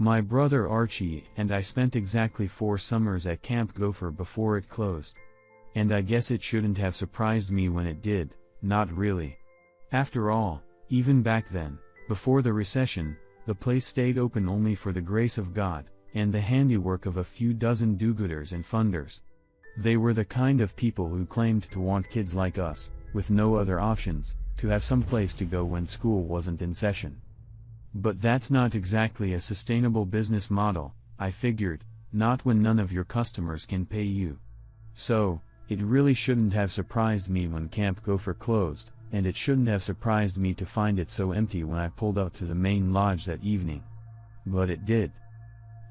My brother Archie and I spent exactly four summers at Camp Gopher before it closed. And I guess it shouldn't have surprised me when it did, not really. After all, even back then, before the recession, the place stayed open only for the grace of God, and the handiwork of a few dozen do-gooders and funders. They were the kind of people who claimed to want kids like us, with no other options, to have some place to go when school wasn't in session. But that's not exactly a sustainable business model, I figured, not when none of your customers can pay you. So, it really shouldn't have surprised me when Camp Gopher closed, and it shouldn't have surprised me to find it so empty when I pulled up to the main lodge that evening. But it did.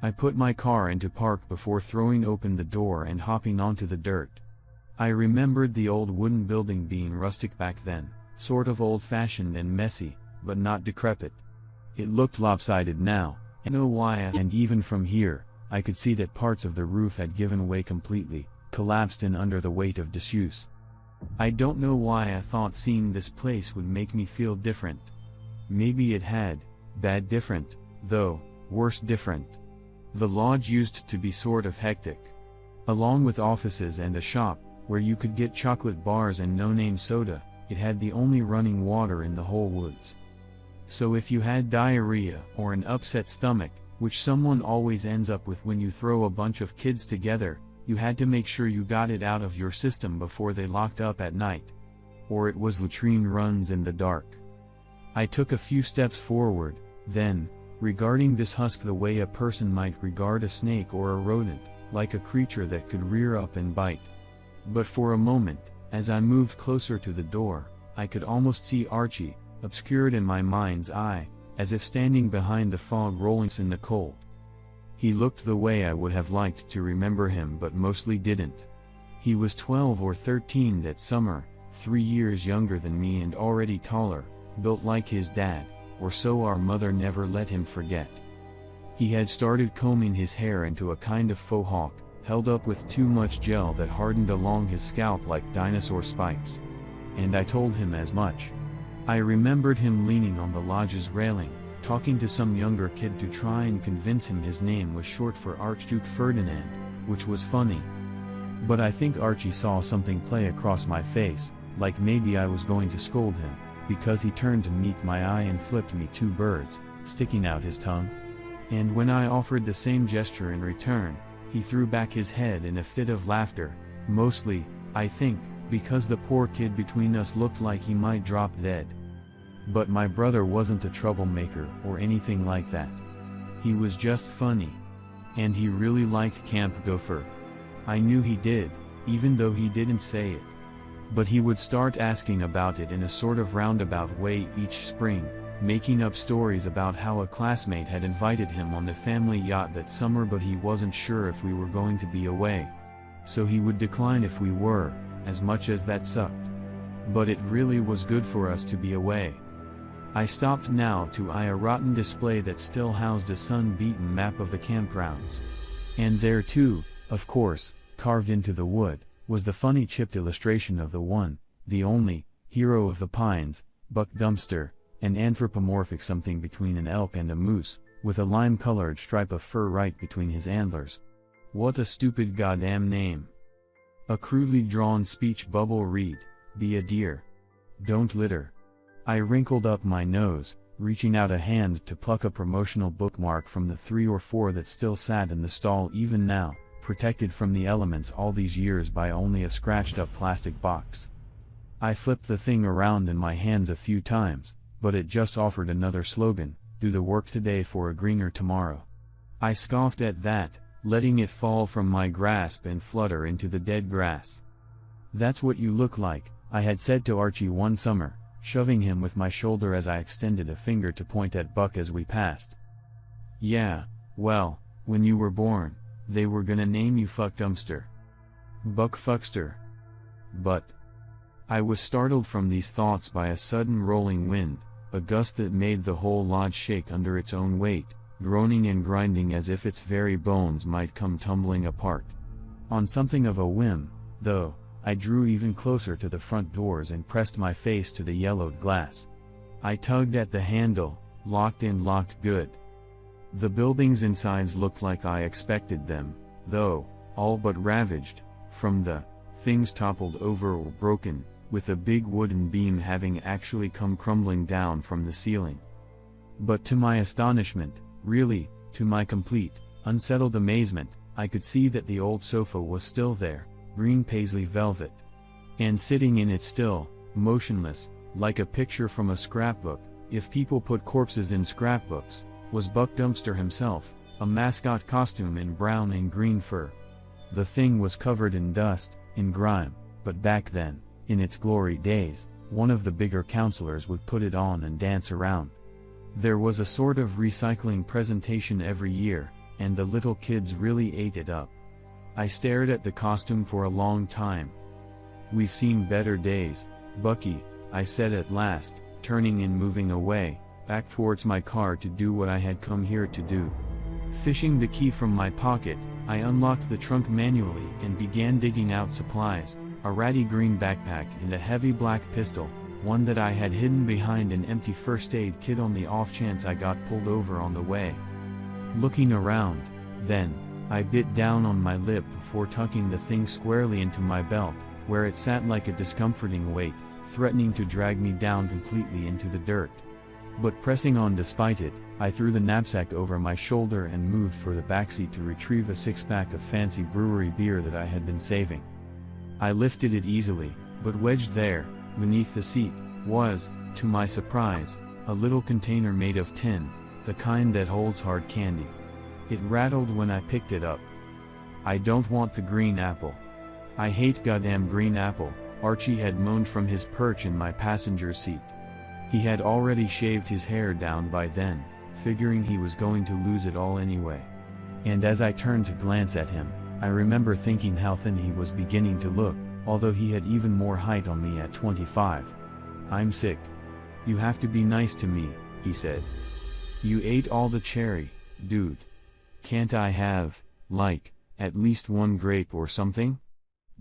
I put my car into park before throwing open the door and hopping onto the dirt. I remembered the old wooden building being rustic back then, sort of old-fashioned and messy, but not decrepit. It looked lopsided now, why and even from here, I could see that parts of the roof had given way completely, collapsed in under the weight of disuse. I don't know why I thought seeing this place would make me feel different. Maybe it had, bad different, though, worse different. The lodge used to be sort of hectic. Along with offices and a shop, where you could get chocolate bars and no-name soda, it had the only running water in the whole woods. So if you had diarrhea or an upset stomach, which someone always ends up with when you throw a bunch of kids together, you had to make sure you got it out of your system before they locked up at night. Or it was latrine runs in the dark. I took a few steps forward, then, regarding this husk the way a person might regard a snake or a rodent, like a creature that could rear up and bite. But for a moment, as I moved closer to the door, I could almost see Archie, obscured in my mind's eye, as if standing behind the fog rolling in the cold. He looked the way I would have liked to remember him but mostly didn't. He was 12 or 13 that summer, three years younger than me and already taller, built like his dad, or so our mother never let him forget. He had started combing his hair into a kind of faux hawk, held up with too much gel that hardened along his scalp like dinosaur spikes. And I told him as much. I remembered him leaning on the lodge's railing, talking to some younger kid to try and convince him his name was short for Archduke Ferdinand, which was funny. But I think Archie saw something play across my face, like maybe I was going to scold him, because he turned to meet my eye and flipped me two birds, sticking out his tongue. And when I offered the same gesture in return, he threw back his head in a fit of laughter, mostly, I think, because the poor kid between us looked like he might drop dead. But my brother wasn't a troublemaker or anything like that. He was just funny. And he really liked Camp Gopher. I knew he did, even though he didn't say it. But he would start asking about it in a sort of roundabout way each spring, making up stories about how a classmate had invited him on the family yacht that summer but he wasn't sure if we were going to be away. So he would decline if we were, as much as that sucked. But it really was good for us to be away. I stopped now to eye a rotten display that still housed a sun-beaten map of the campgrounds. And there too, of course, carved into the wood, was the funny chipped illustration of the one, the only, hero of the pines, Buck Dumpster, an anthropomorphic something between an elk and a moose, with a lime-colored stripe of fur right between his antlers. What a stupid goddamn name. A crudely drawn speech bubble read, be a deer. Don't litter. I wrinkled up my nose, reaching out a hand to pluck a promotional bookmark from the three or four that still sat in the stall even now, protected from the elements all these years by only a scratched up plastic box. I flipped the thing around in my hands a few times, but it just offered another slogan, do the work today for a greener tomorrow. I scoffed at that, letting it fall from my grasp and flutter into the dead grass. That's what you look like, I had said to Archie one summer, shoving him with my shoulder as I extended a finger to point at Buck as we passed. Yeah, well, when you were born, they were gonna name you Fuck Dumpster. Buck Fuckster. But. I was startled from these thoughts by a sudden rolling wind, a gust that made the whole lodge shake under its own weight, groaning and grinding as if its very bones might come tumbling apart. On something of a whim, though, I drew even closer to the front doors and pressed my face to the yellowed glass. I tugged at the handle, locked in locked good. The buildings insides looked like I expected them, though, all but ravaged, from the things toppled over or broken, with a big wooden beam having actually come crumbling down from the ceiling. But to my astonishment, really, to my complete, unsettled amazement, I could see that the old sofa was still there, green paisley velvet. And sitting in it still, motionless, like a picture from a scrapbook, if people put corpses in scrapbooks, was Buck Dumpster himself, a mascot costume in brown and green fur. The thing was covered in dust, in grime, but back then, in its glory days, one of the bigger counselors would put it on and dance around. There was a sort of recycling presentation every year, and the little kids really ate it up. I stared at the costume for a long time. We've seen better days, Bucky, I said at last, turning and moving away, back towards my car to do what I had come here to do. Fishing the key from my pocket, I unlocked the trunk manually and began digging out supplies, a ratty green backpack and a heavy black pistol, one that I had hidden behind an empty first aid kit on the off chance I got pulled over on the way. Looking around, then, I bit down on my lip before tucking the thing squarely into my belt, where it sat like a discomforting weight, threatening to drag me down completely into the dirt. But pressing on despite it, I threw the knapsack over my shoulder and moved for the backseat to retrieve a six-pack of fancy brewery beer that I had been saving. I lifted it easily, but wedged there, beneath the seat, was, to my surprise, a little container made of tin, the kind that holds hard candy. It rattled when I picked it up. I don't want the green apple. I hate goddamn green apple, Archie had moaned from his perch in my passenger seat. He had already shaved his hair down by then, figuring he was going to lose it all anyway. And as I turned to glance at him, I remember thinking how thin he was beginning to look, although he had even more height on me at 25. I'm sick. You have to be nice to me, he said. You ate all the cherry, dude. Can't I have, like, at least one grape or something?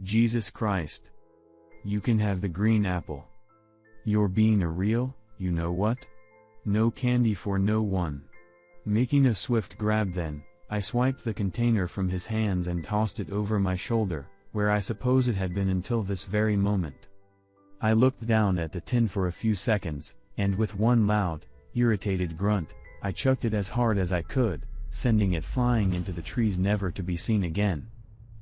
Jesus Christ. You can have the green apple. You're being a real, you know what? No candy for no one. Making a swift grab then, I swiped the container from his hands and tossed it over my shoulder, where I suppose it had been until this very moment. I looked down at the tin for a few seconds, and with one loud, irritated grunt, I chucked it as hard as I could, sending it flying into the trees never to be seen again.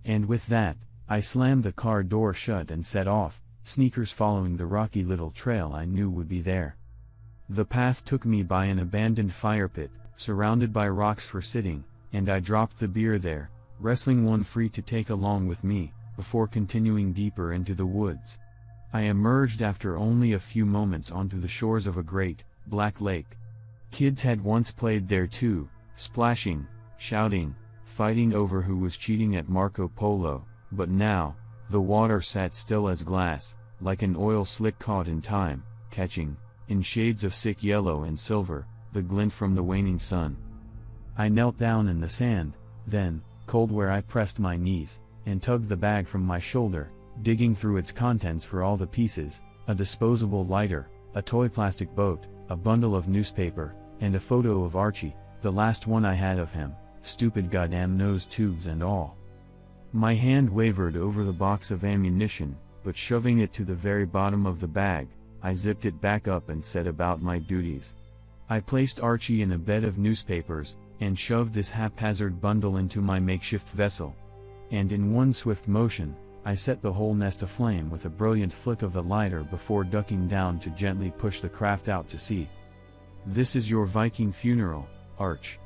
And with that, I slammed the car door shut and set off, sneakers following the rocky little trail I knew would be there. The path took me by an abandoned fire pit, surrounded by rocks for sitting, and I dropped the beer there, wrestling one free to take along with me, before continuing deeper into the woods. I emerged after only a few moments onto the shores of a great, black lake. Kids had once played there too, splashing, shouting, fighting over who was cheating at Marco Polo, but now, the water sat still as glass, like an oil slick caught in time, catching, in shades of sick yellow and silver, the glint from the waning sun. I knelt down in the sand, then, cold where I pressed my knees, and tugged the bag from my shoulder, digging through its contents for all the pieces, a disposable lighter, a toy plastic boat, a bundle of newspaper, and a photo of Archie, the last one I had of him, stupid goddamn nose tubes and all. My hand wavered over the box of ammunition, but shoving it to the very bottom of the bag, I zipped it back up and set about my duties. I placed Archie in a bed of newspapers, and shoved this haphazard bundle into my makeshift vessel. And in one swift motion, I set the whole nest aflame with a brilliant flick of the lighter before ducking down to gently push the craft out to sea. This is your Viking funeral, Arch.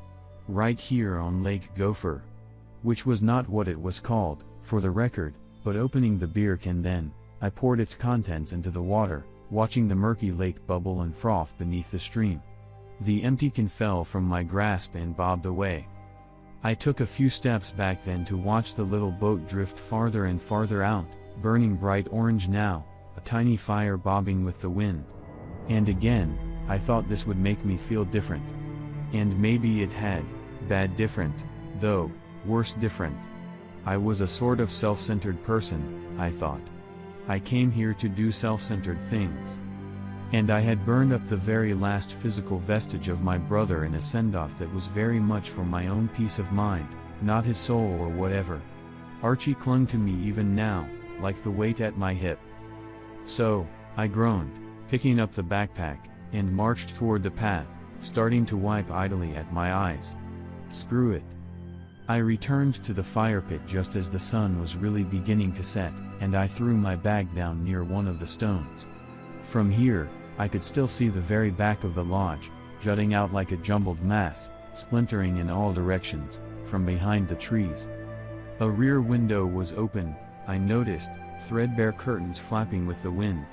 Right here on Lake Gopher. Which was not what it was called, for the record, but opening the beer can then, I poured its contents into the water, watching the murky lake bubble and froth beneath the stream. The empty can fell from my grasp and bobbed away. I took a few steps back then to watch the little boat drift farther and farther out, burning bright orange now, a tiny fire bobbing with the wind. And again, I thought this would make me feel different. And maybe it had, bad different, though, worse different. I was a sort of self-centered person, I thought. I came here to do self-centered things. And I had burned up the very last physical vestige of my brother in a send-off that was very much for my own peace of mind, not his soul or whatever. Archie clung to me even now, like the weight at my hip. So, I groaned, picking up the backpack, and marched toward the path, starting to wipe idly at my eyes. Screw it. I returned to the fire pit just as the sun was really beginning to set, and I threw my bag down near one of the stones. From here, I could still see the very back of the lodge, jutting out like a jumbled mass, splintering in all directions, from behind the trees. A rear window was open, I noticed, threadbare curtains flapping with the wind.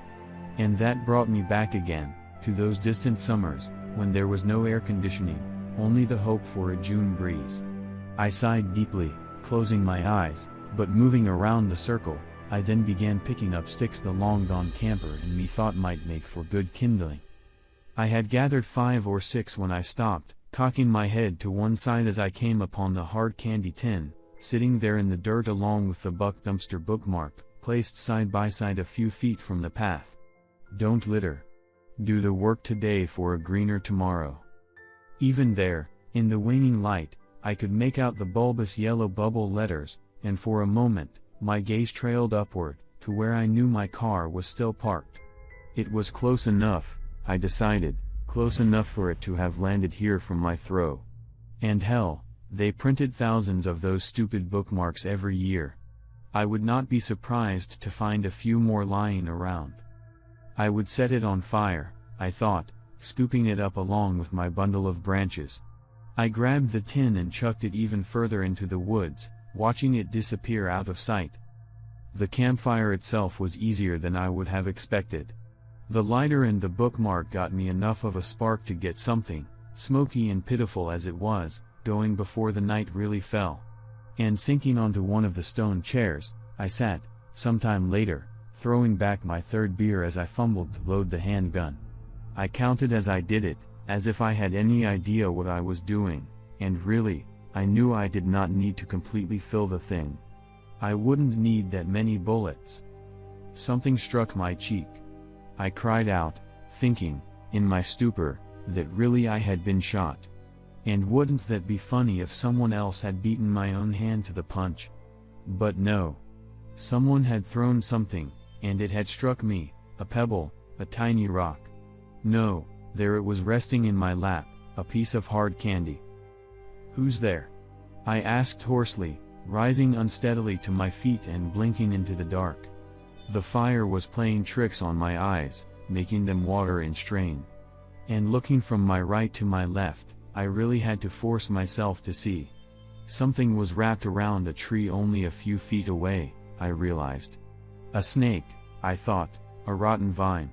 And that brought me back again, to those distant summers, when there was no air conditioning, only the hope for a June breeze. I sighed deeply, closing my eyes, but moving around the circle, I then began picking up sticks the long-gone camper and me thought might make for good kindling. I had gathered five or six when I stopped, cocking my head to one side as I came upon the hard candy tin, sitting there in the dirt along with the buck dumpster bookmark, placed side by side a few feet from the path. Don't litter. Do the work today for a greener tomorrow. Even there, in the waning light, I could make out the bulbous yellow bubble letters, and for a moment, my gaze trailed upward, to where I knew my car was still parked. It was close enough, I decided, close enough for it to have landed here from my throw. And hell, they printed thousands of those stupid bookmarks every year. I would not be surprised to find a few more lying around. I would set it on fire, I thought, scooping it up along with my bundle of branches. I grabbed the tin and chucked it even further into the woods, watching it disappear out of sight. The campfire itself was easier than I would have expected. The lighter and the bookmark got me enough of a spark to get something, smoky and pitiful as it was, going before the night really fell. And sinking onto one of the stone chairs, I sat, sometime later, throwing back my third beer as I fumbled to load the handgun. I counted as I did it, as if I had any idea what I was doing, and really, I knew I did not need to completely fill the thing. I wouldn't need that many bullets. Something struck my cheek. I cried out, thinking, in my stupor, that really I had been shot. And wouldn't that be funny if someone else had beaten my own hand to the punch? But no. Someone had thrown something, and it had struck me, a pebble, a tiny rock. No, there it was resting in my lap, a piece of hard candy. Who's there? I asked hoarsely, rising unsteadily to my feet and blinking into the dark. The fire was playing tricks on my eyes, making them water and strain. And looking from my right to my left, I really had to force myself to see. Something was wrapped around a tree only a few feet away, I realized. A snake, I thought, a rotten vine.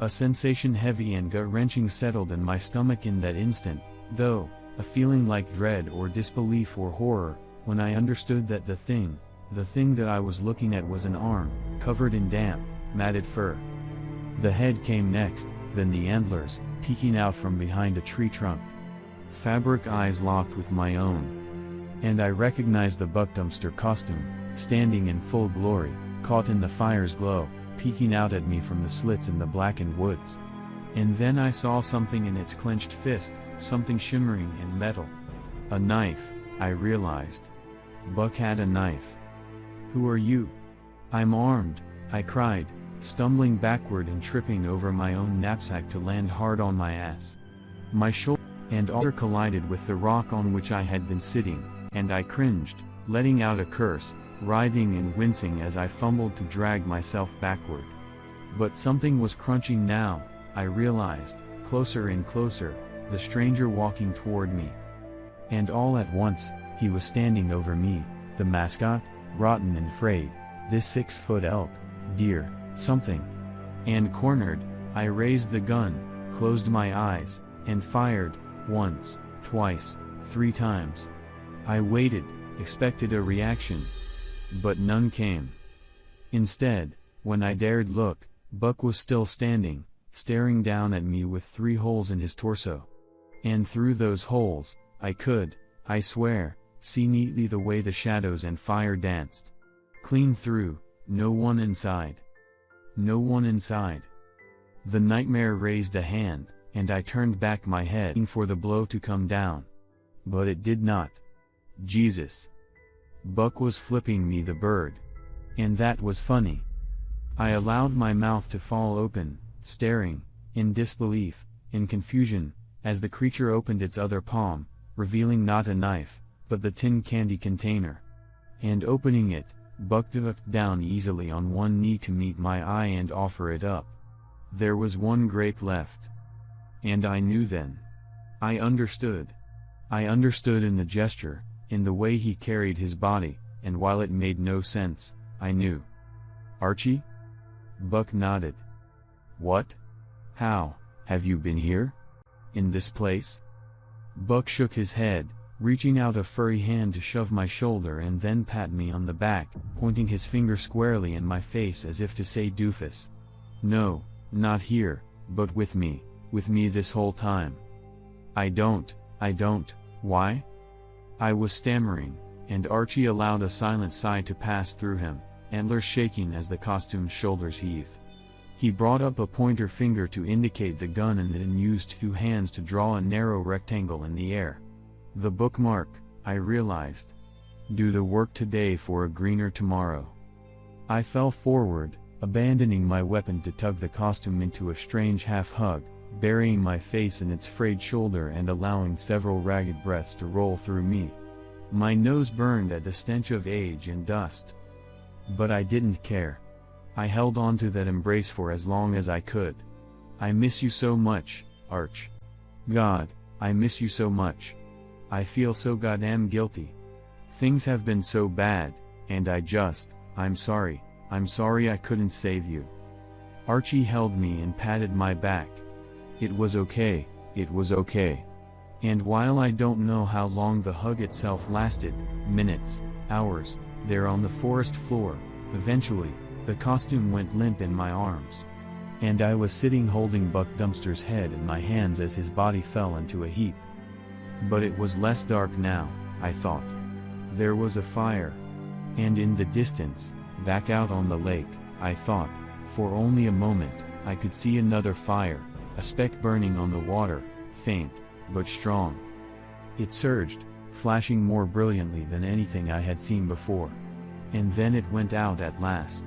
A sensation heavy and gut-wrenching settled in my stomach in that instant, though, a feeling like dread or disbelief or horror, when I understood that the thing, the thing that I was looking at was an arm, covered in damp, matted fur. The head came next, then the antlers, peeking out from behind a tree trunk. Fabric eyes locked with my own. And I recognized the buck dumpster costume, standing in full glory, caught in the fire's glow, peeking out at me from the slits in the blackened woods. And then I saw something in its clenched fist, something shimmering in metal. A knife, I realized. Buck had a knife. Who are you? I'm armed, I cried, stumbling backward and tripping over my own knapsack to land hard on my ass. My shoulder and other collided with the rock on which I had been sitting, and I cringed, letting out a curse, writhing and wincing as I fumbled to drag myself backward. But something was crunching now, I realized, closer and closer, the stranger walking toward me. And all at once, he was standing over me, the mascot, rotten and frayed, this six-foot elk, deer, something. And cornered, I raised the gun, closed my eyes, and fired, once, twice, three times. I waited, expected a reaction. But none came. Instead, when I dared look, Buck was still standing, staring down at me with three holes in his torso. And through those holes, I could, I swear, see neatly the way the shadows and fire danced. Clean through, no one inside. No one inside. The nightmare raised a hand, and I turned back my head for the blow to come down. But it did not. Jesus. Buck was flipping me the bird. And that was funny. I allowed my mouth to fall open, staring, in disbelief, in confusion, as the creature opened its other palm, revealing not a knife, but the tin candy container. And opening it, Buck ducked down easily on one knee to meet my eye and offer it up. There was one grape left. And I knew then. I understood. I understood in the gesture, in the way he carried his body, and while it made no sense, I knew. Archie? Buck nodded. What? How, have you been here? In this place? Buck shook his head, reaching out a furry hand to shove my shoulder and then pat me on the back, pointing his finger squarely in my face as if to say doofus. No, not here, but with me, with me this whole time. I don't, I don't, why? I was stammering, and Archie allowed a silent sigh to pass through him, antlers shaking as the costume's shoulders heaved. He brought up a pointer finger to indicate the gun and then used two hands to draw a narrow rectangle in the air. The bookmark, I realized. Do the work today for a greener tomorrow. I fell forward, abandoning my weapon to tug the costume into a strange half-hug, burying my face in its frayed shoulder and allowing several ragged breaths to roll through me. My nose burned at the stench of age and dust. But I didn't care. I held on to that embrace for as long as I could. I miss you so much, Arch. God, I miss you so much. I feel so goddamn guilty. Things have been so bad, and I just, I'm sorry. I'm sorry I couldn't save you. Archie held me and patted my back. It was okay, it was okay. And while I don't know how long the hug itself lasted, minutes, hours, there on the forest floor, eventually, the costume went limp in my arms. And I was sitting holding Buck Dumpster's head in my hands as his body fell into a heap. But it was less dark now, I thought. There was a fire. And in the distance, Back out on the lake, I thought, for only a moment, I could see another fire, a speck burning on the water, faint, but strong. It surged, flashing more brilliantly than anything I had seen before. And then it went out at last.